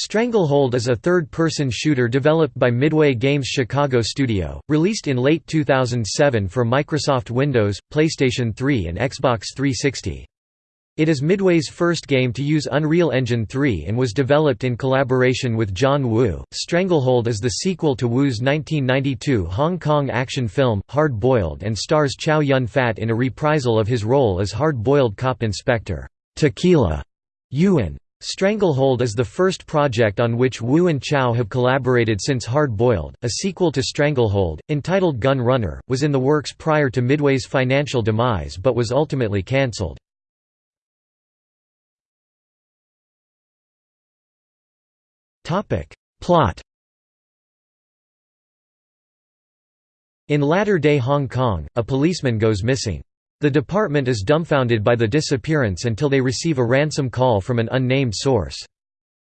Stranglehold is a third-person shooter developed by Midway Games Chicago studio, released in late 2007 for Microsoft Windows, PlayStation 3 and Xbox 360. It is Midway's first game to use Unreal Engine 3 and was developed in collaboration with John Woo. Stranglehold is the sequel to Woo's 1992 Hong Kong action film, Hard Boiled and stars Chow Yun Fat in a reprisal of his role as hard-boiled cop inspector, Tequila Yuen. Stranglehold is the first project on which Woo and Chow have collaborated since Hard Boiled. A sequel to Stranglehold, entitled Gun Runner, was in the works prior to Midway's financial demise but was ultimately cancelled. Plot In latter-day Hong Kong, a policeman goes missing. The department is dumbfounded by the disappearance until they receive a ransom call from an unnamed source.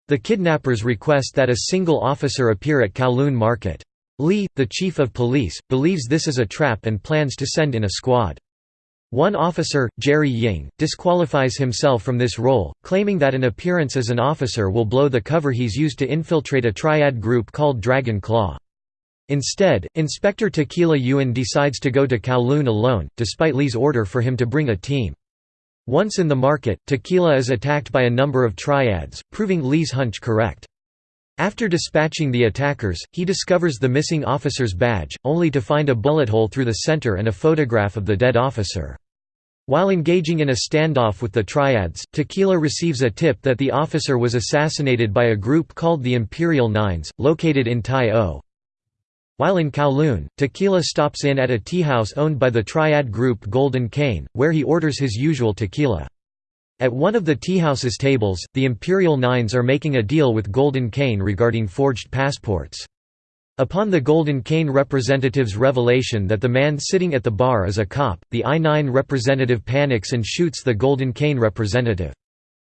The kidnappers request that a single officer appear at Kowloon Market. Lee, the chief of police, believes this is a trap and plans to send in a squad. One officer, Jerry Ying, disqualifies himself from this role, claiming that an appearance as an officer will blow the cover he's used to infiltrate a triad group called Dragon Claw. Instead, Inspector Tequila Yuen decides to go to Kowloon alone, despite Lee's order for him to bring a team. Once in the market, Tequila is attacked by a number of triads, proving Lee's hunch correct. After dispatching the attackers, he discovers the missing officer's badge, only to find a bullet hole through the center and a photograph of the dead officer. While engaging in a standoff with the triads, Tequila receives a tip that the officer was assassinated by a group called the Imperial Nines, located in Tai O. While in Kowloon, Tequila stops in at a teahouse owned by the triad group Golden Cane, where he orders his usual tequila. At one of the teahouse's tables, the Imperial Nines are making a deal with Golden Cane regarding forged passports. Upon the Golden Cane representative's revelation that the man sitting at the bar is a cop, the I-9 representative panics and shoots the Golden Cane representative.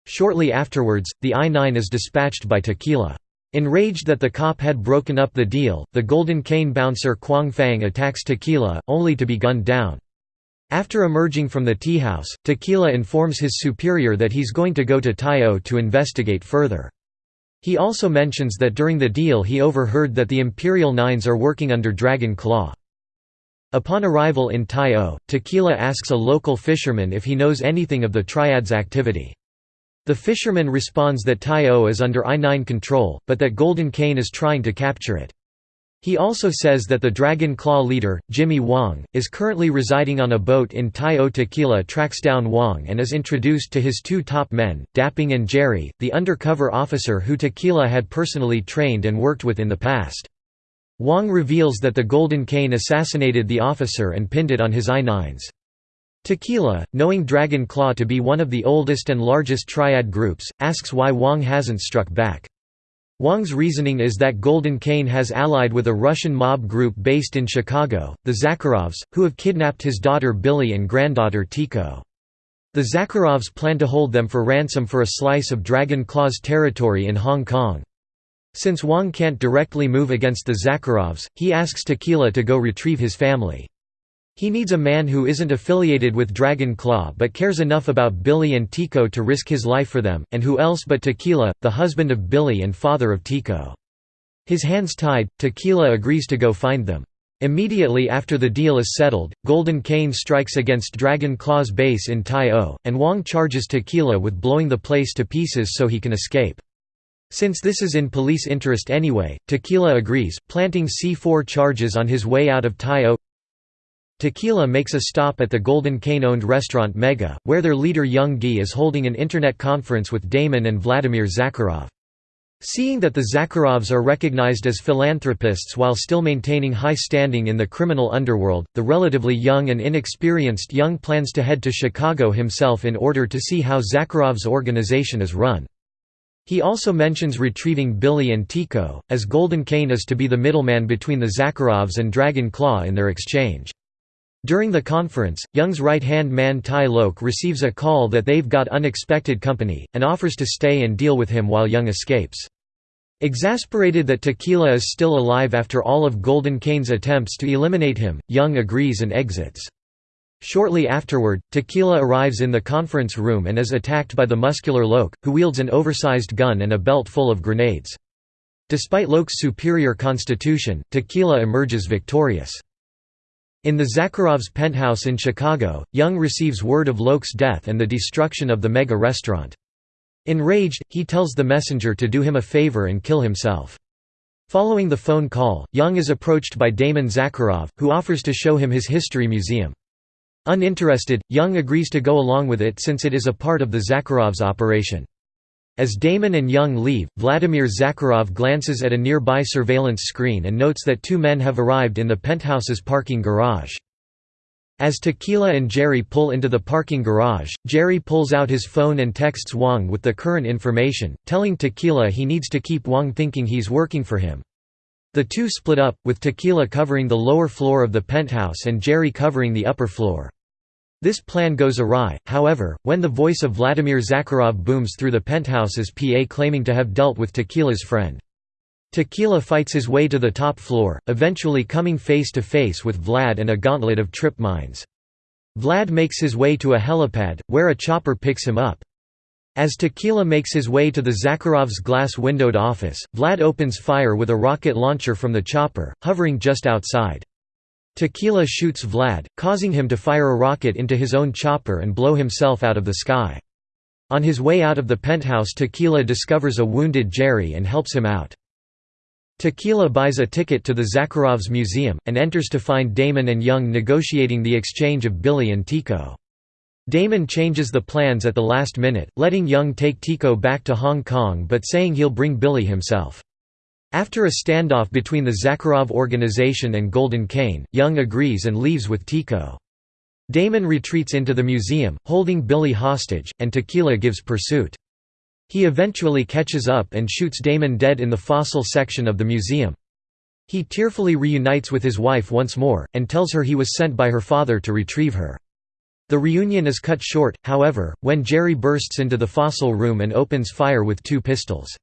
Shortly afterwards, the I-9 is dispatched by Tequila. Enraged that the cop had broken up the deal, the Golden Cane bouncer Quang Fang attacks Tequila, only to be gunned down. After emerging from the teahouse, Tequila informs his superior that he's going to go to Tai O to investigate further. He also mentions that during the deal he overheard that the Imperial Nines are working under Dragon Claw. Upon arrival in Tai O, Tequila asks a local fisherman if he knows anything of the Triad's activity. The fisherman responds that Tai O is under I-9 control, but that Golden Cane is trying to capture it. He also says that the Dragon Claw leader, Jimmy Wong, is currently residing on a boat in Tai O. Tequila tracks down Wong and is introduced to his two top men, Dapping and Jerry, the undercover officer who Tequila had personally trained and worked with in the past. Wong reveals that the Golden Cane assassinated the officer and pinned it on his I-9s. Tequila, knowing Dragon Claw to be one of the oldest and largest triad groups, asks why Wong hasn't struck back. Wong's reasoning is that Golden Cane has allied with a Russian mob group based in Chicago, the Zakharovs, who have kidnapped his daughter Billy and granddaughter Tico. The Zakharovs plan to hold them for ransom for a slice of Dragon Claw's territory in Hong Kong. Since Wong can't directly move against the Zakharovs, he asks Tequila to go retrieve his family. He needs a man who isn't affiliated with Dragon Claw but cares enough about Billy and Tico to risk his life for them, and who else but Tequila, the husband of Billy and father of Tico. His hands tied, Tequila agrees to go find them. Immediately after the deal is settled, Golden Cane strikes against Dragon Claw's base in Tai O, and Wong charges Tequila with blowing the place to pieces so he can escape. Since this is in police interest anyway, Tequila agrees, planting C4 charges on his way out of Tai O. Tequila makes a stop at the Golden Cane-owned restaurant Mega, where their leader Young Gi is holding an internet conference with Damon and Vladimir Zakharov. Seeing that the Zakharovs are recognized as philanthropists while still maintaining high standing in the criminal underworld, the relatively young and inexperienced Young plans to head to Chicago himself in order to see how Zakharov's organization is run. He also mentions retrieving Billy and Tico, as Golden Cane is to be the middleman between the Zakharovs and Dragon Claw in their exchange. During the conference, Young's right-hand man Tai Lok receives a call that they've got unexpected company, and offers to stay and deal with him while Young escapes. Exasperated that Tequila is still alive after all of Golden Cane's attempts to eliminate him, Young agrees and exits. Shortly afterward, Tequila arrives in the conference room and is attacked by the muscular Lok, who wields an oversized gun and a belt full of grenades. Despite Lok's superior constitution, Tequila emerges victorious. In the Zakharovs' penthouse in Chicago, Young receives word of Lok's death and the destruction of the Mega restaurant. Enraged, he tells the messenger to do him a favor and kill himself. Following the phone call, Young is approached by Damon Zakharov, who offers to show him his history museum. Uninterested, Young agrees to go along with it since it is a part of the Zakharovs' operation. As Damon and Young leave, Vladimir Zakharov glances at a nearby surveillance screen and notes that two men have arrived in the penthouse's parking garage. As Tequila and Jerry pull into the parking garage, Jerry pulls out his phone and texts Wong with the current information, telling Tequila he needs to keep Wong thinking he's working for him. The two split up, with Tequila covering the lower floor of the penthouse and Jerry covering the upper floor. This plan goes awry, however, when the voice of Vladimir Zakharov booms through the penthouse's PA claiming to have dealt with Tequila's friend. Tequila fights his way to the top floor, eventually coming face to face with Vlad and a gauntlet of trip mines. Vlad makes his way to a helipad, where a chopper picks him up. As Tequila makes his way to the Zakharov's glass-windowed office, Vlad opens fire with a rocket launcher from the chopper, hovering just outside. Tequila shoots Vlad, causing him to fire a rocket into his own chopper and blow himself out of the sky. On his way out of the penthouse Tequila discovers a wounded Jerry and helps him out. Tequila buys a ticket to the Zakharovs museum, and enters to find Damon and Young negotiating the exchange of Billy and Tico. Damon changes the plans at the last minute, letting Young take Tico back to Hong Kong but saying he'll bring Billy himself. After a standoff between the Zakharov organization and Golden Cane, Young agrees and leaves with Tico. Damon retreats into the museum, holding Billy hostage, and Tequila gives pursuit. He eventually catches up and shoots Damon dead in the fossil section of the museum. He tearfully reunites with his wife once more, and tells her he was sent by her father to retrieve her. The reunion is cut short, however, when Jerry bursts into the fossil room and opens fire with two pistols.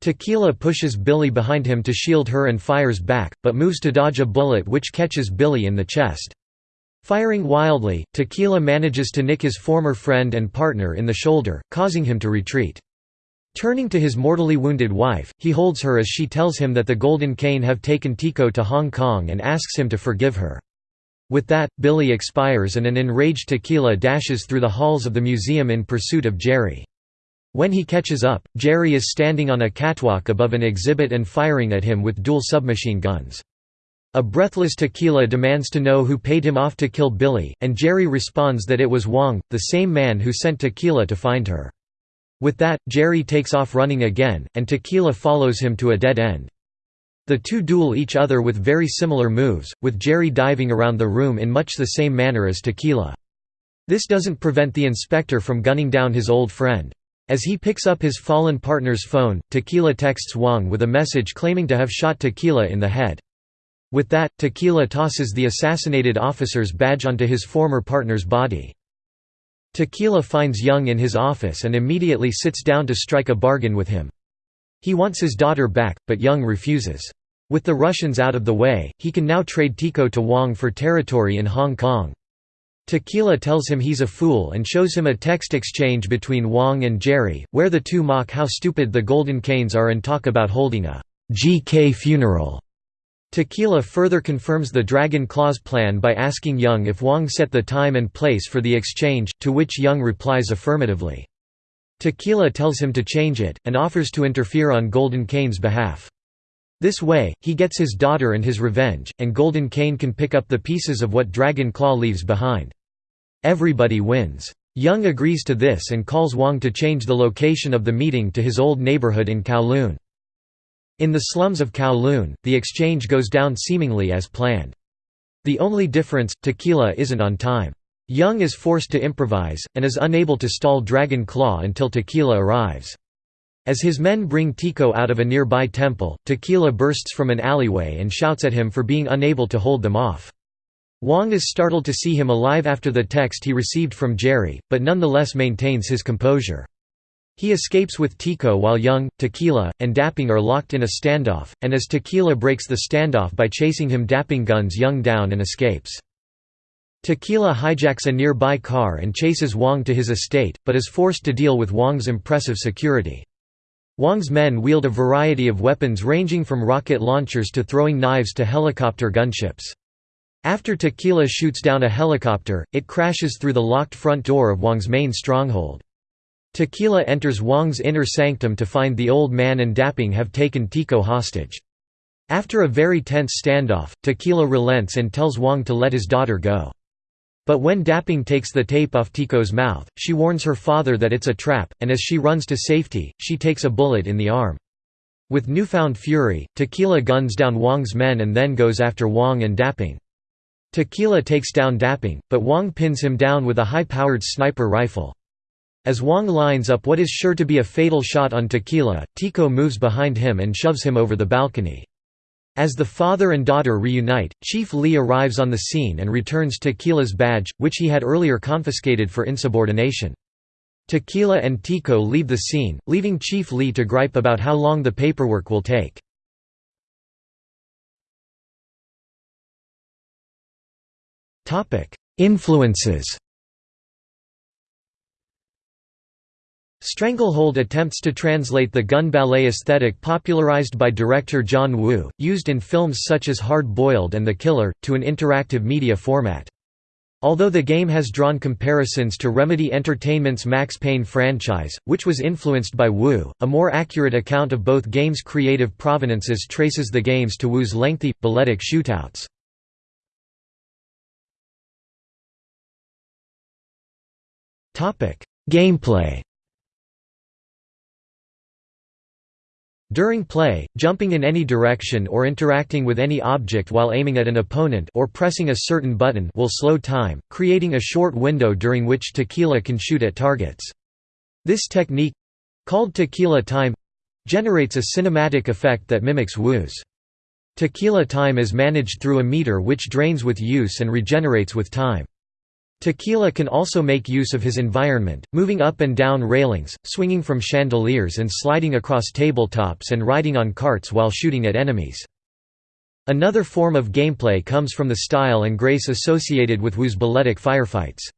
Tequila pushes Billy behind him to shield her and fires back, but moves to dodge a bullet which catches Billy in the chest. Firing wildly, Tequila manages to nick his former friend and partner in the shoulder, causing him to retreat. Turning to his mortally wounded wife, he holds her as she tells him that the Golden Cane have taken Tico to Hong Kong and asks him to forgive her. With that, Billy expires and an enraged Tequila dashes through the halls of the museum in pursuit of Jerry. When he catches up, Jerry is standing on a catwalk above an exhibit and firing at him with dual submachine guns. A breathless Tequila demands to know who paid him off to kill Billy, and Jerry responds that it was Wong, the same man who sent Tequila to find her. With that, Jerry takes off running again, and Tequila follows him to a dead end. The two duel each other with very similar moves, with Jerry diving around the room in much the same manner as Tequila. This doesn't prevent the inspector from gunning down his old friend. As he picks up his fallen partner's phone, Tequila texts Wong with a message claiming to have shot Tequila in the head. With that, Tequila tosses the assassinated officer's badge onto his former partner's body. Tequila finds Young in his office and immediately sits down to strike a bargain with him. He wants his daughter back, but Young refuses. With the Russians out of the way, he can now trade Tico to Wong for territory in Hong Kong. Tequila tells him he's a fool and shows him a text exchange between Wong and Jerry, where the two mock how stupid the Golden Canes are and talk about holding a GK funeral. Tequila further confirms the Dragon Claws plan by asking Young if Wong set the time and place for the exchange, to which Young replies affirmatively. Tequila tells him to change it, and offers to interfere on Golden Cane's behalf. This way, he gets his daughter and his revenge, and Golden Cane can pick up the pieces of what Dragon Claw leaves behind. Everybody wins. Young agrees to this and calls Wong to change the location of the meeting to his old neighborhood in Kowloon. In the slums of Kowloon, the exchange goes down seemingly as planned. The only difference, Tequila isn't on time. Young is forced to improvise, and is unable to stall Dragon Claw until Tequila arrives. As his men bring Tico out of a nearby temple, Tequila bursts from an alleyway and shouts at him for being unable to hold them off. Wong is startled to see him alive after the text he received from Jerry, but nonetheless maintains his composure. He escapes with Tico while Young, Tequila, and Dapping are locked in a standoff, and as Tequila breaks the standoff by chasing him Dapping guns Young down and escapes. Tequila hijacks a nearby car and chases Wong to his estate, but is forced to deal with Wong's impressive security. Wong's men wield a variety of weapons ranging from rocket launchers to throwing knives to helicopter gunships. After Tequila shoots down a helicopter, it crashes through the locked front door of Wong's main stronghold. Tequila enters Wong's inner sanctum to find the old man and Dapping have taken Tico hostage. After a very tense standoff, Tequila relents and tells Wong to let his daughter go. But when Dapping takes the tape off Tico's mouth, she warns her father that it's a trap, and as she runs to safety, she takes a bullet in the arm. With newfound fury, Tequila guns down Wong's men and then goes after Wong and Dapping. Tequila takes down Dapping, but Wong pins him down with a high-powered sniper rifle. As Wong lines up what is sure to be a fatal shot on Tequila, Tico moves behind him and shoves him over the balcony. As the father and daughter reunite, Chief Lee arrives on the scene and returns Tequila's badge, which he had earlier confiscated for insubordination. Tequila and Tico leave the scene, leaving Chief Lee to gripe about how long the paperwork will take. Influences Stranglehold attempts to translate the gun ballet aesthetic popularized by director John Woo, used in films such as Hard Boiled and The Killer, to an interactive media format. Although the game has drawn comparisons to Remedy Entertainment's Max Payne franchise, which was influenced by Woo, a more accurate account of both games' creative provenances traces the games to Woo's lengthy, balletic shootouts. Gameplay During play, jumping in any direction or interacting with any object while aiming at an opponent or pressing a certain button will slow time, creating a short window during which Tequila can shoot at targets. This technique—called Tequila time—generates a cinematic effect that mimics Woo's. Tequila time is managed through a meter which drains with use and regenerates with time. Tequila can also make use of his environment, moving up and down railings, swinging from chandeliers and sliding across tabletops and riding on carts while shooting at enemies. Another form of gameplay comes from the style and grace associated with Woo's balletic firefights.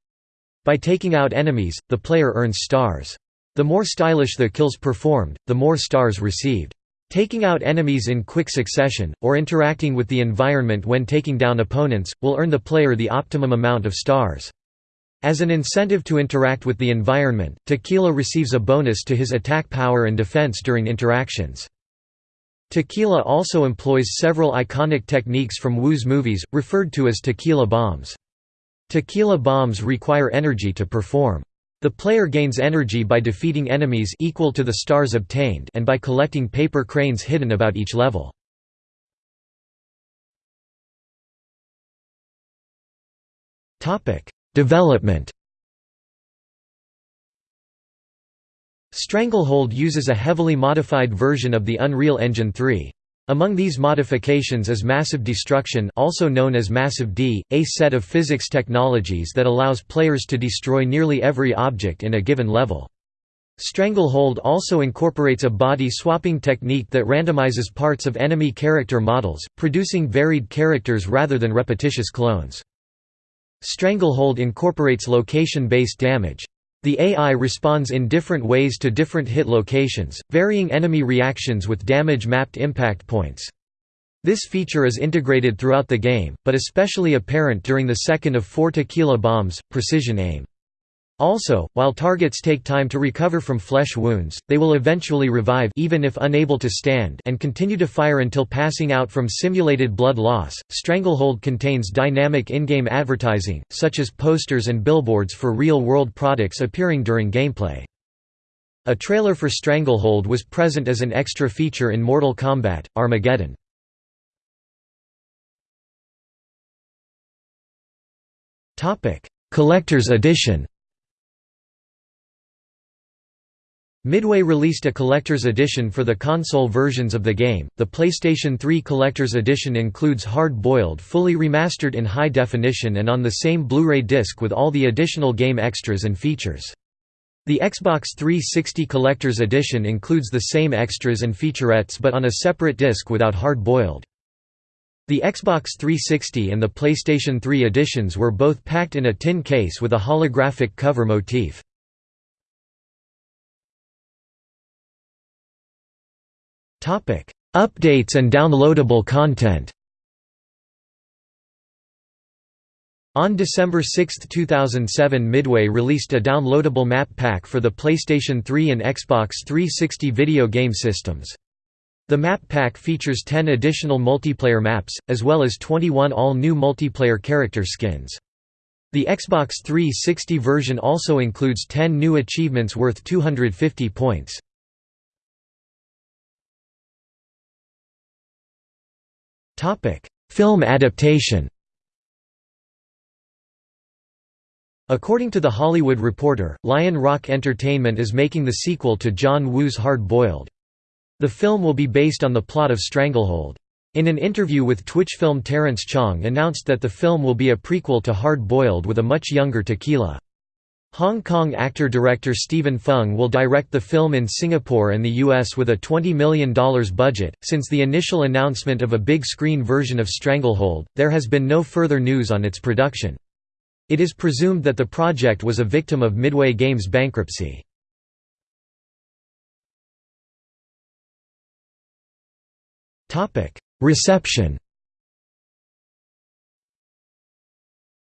By taking out enemies, the player earns stars. The more stylish the kills performed, the more stars received. Taking out enemies in quick succession, or interacting with the environment when taking down opponents, will earn the player the optimum amount of stars. As an incentive to interact with the environment, Tequila receives a bonus to his attack power and defense during interactions. Tequila also employs several iconic techniques from Woo's movies, referred to as tequila bombs. Tequila bombs require energy to perform. The player gains energy by defeating enemies equal to the stars obtained and by collecting paper cranes hidden about each level. Development Stranglehold uses a heavily modified version of the Unreal Engine 3. Among these modifications is Massive Destruction also known as Massive D, a set of physics technologies that allows players to destroy nearly every object in a given level. Stranglehold also incorporates a body-swapping technique that randomizes parts of enemy character models, producing varied characters rather than repetitious clones. Stranglehold incorporates location-based damage, the AI responds in different ways to different hit locations, varying enemy reactions with damage-mapped impact points. This feature is integrated throughout the game, but especially apparent during the second of four tequila bombs, precision aim. Also, while targets take time to recover from flesh wounds, they will eventually revive even if unable to stand and continue to fire until passing out from simulated blood loss. Stranglehold contains dynamic in-game advertising, such as posters and billboards for real-world products appearing during gameplay. A trailer for Stranglehold was present as an extra feature in Mortal Kombat: Armageddon. Topic: Collector's Edition Midway released a collector's edition for the console versions of the game. The PlayStation 3 collector's edition includes Hard Boiled fully remastered in high definition and on the same Blu-ray disc with all the additional game extras and features. The Xbox 360 collector's edition includes the same extras and featurettes but on a separate disc without Hard Boiled. The Xbox 360 and the PlayStation 3 editions were both packed in a tin case with a holographic cover motif. Updates and downloadable content On December 6, 2007 Midway released a downloadable map pack for the PlayStation 3 and Xbox 360 video game systems. The map pack features 10 additional multiplayer maps, as well as 21 all-new multiplayer character skins. The Xbox 360 version also includes 10 new achievements worth 250 points. Film adaptation According to The Hollywood Reporter, Lion Rock Entertainment is making the sequel to John Woo's Hard Boiled. The film will be based on the plot of Stranglehold. In an interview with Twitch film Terrence Chong announced that the film will be a prequel to Hard Boiled with a much younger Tequila. Hong Kong actor-director Stephen Fung will direct the film in Singapore and the US with a $20 million budget. Since the initial announcement of a big screen version of Stranglehold, there has been no further news on its production. It is presumed that the project was a victim of Midway Games' bankruptcy. Reception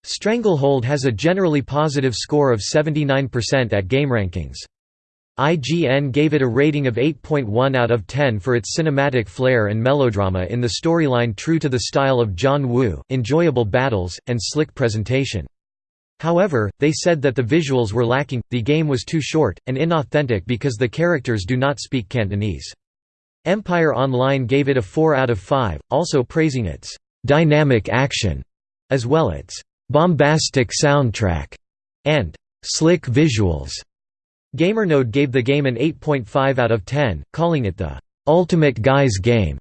Stranglehold has a generally positive score of 79% at GameRankings. IGN gave it a rating of 8.1 out of 10 for its cinematic flair and melodrama in the storyline true to the style of John Woo, enjoyable battles, and slick presentation. However, they said that the visuals were lacking, the game was too short, and inauthentic because the characters do not speak Cantonese. Empire Online gave it a 4 out of 5, also praising its «dynamic action» as well its «bombastic soundtrack» and «slick visuals». GamerNode gave the game an 8.5 out of 10, calling it the «ultimate guys game».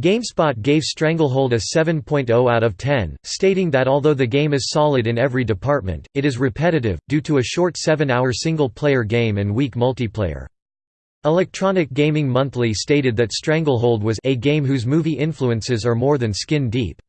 GameSpot gave Stranglehold a 7.0 out of 10, stating that although the game is solid in every department, it is repetitive, due to a short 7-hour single-player game and weak multiplayer. Electronic Gaming Monthly stated that Stranglehold was a game whose movie influences are more than skin deep.